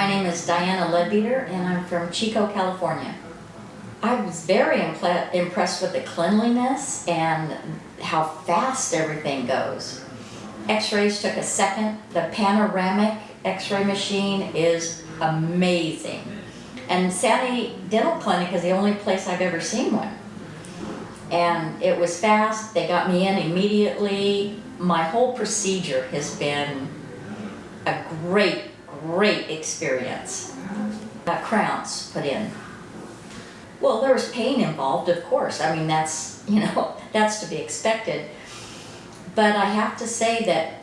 is Diana Ledbeater and I'm from Chico, California. I was very impressed with the cleanliness and how fast everything goes. X-rays took a second. The panoramic X-ray machine is amazing. And Sani Dental Clinic is the only place I've ever seen one. And it was fast, they got me in immediately. My whole procedure has been a great, great experience. Got crowns put in. Well, there was pain involved, of course. I mean, that's, you know, that's to be expected. But I have to say that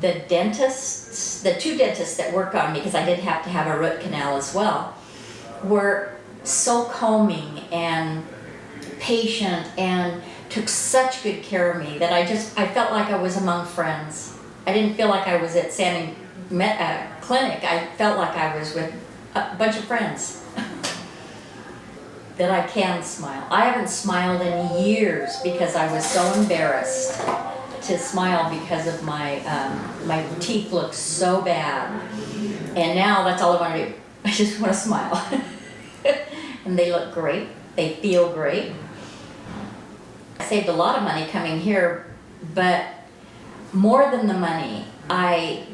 the dentists, the two dentists that work on me, because I did have to have a root canal as well, were so calming and patient and took such good care of me that I just, I felt like I was among friends. I didn't feel like I was at Sani uh, Clinic. I felt like I was with a bunch of friends. that I can smile. I haven't smiled in years because I was so embarrassed to smile because of my, um, my teeth look so bad. And now that's all I want to do. I just want to smile. and they look great. They feel great. I saved a lot of money coming here, but more than the money, I,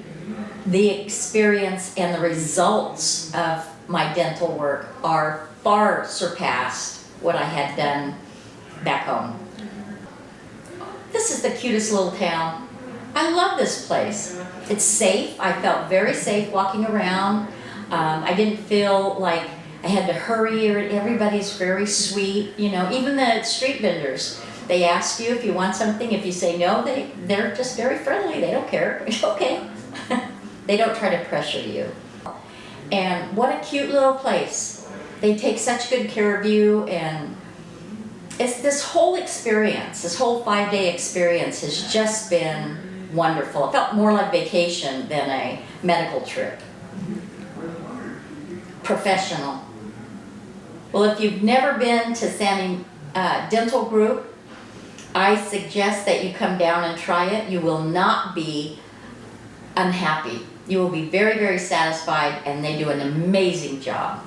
the experience and the results of my dental work are far surpassed what I had done back home. This is the cutest little town. I love this place. It's safe. I felt very safe walking around. Um, I didn't feel like I had to hurry or everybody's very sweet. You know, even the street vendors, they ask you if you want something. If you say no, they, they're just very friendly. They don't care. Okay. They don't try to pressure you. And what a cute little place. They take such good care of you and it's this whole experience, this whole five-day experience has just been wonderful. It felt more like vacation than a medical trip. Professional. Well, if you've never been to Sani uh, Dental Group, I suggest that you come down and try it. You will not be unhappy. You will be very, very satisfied and they do an amazing job.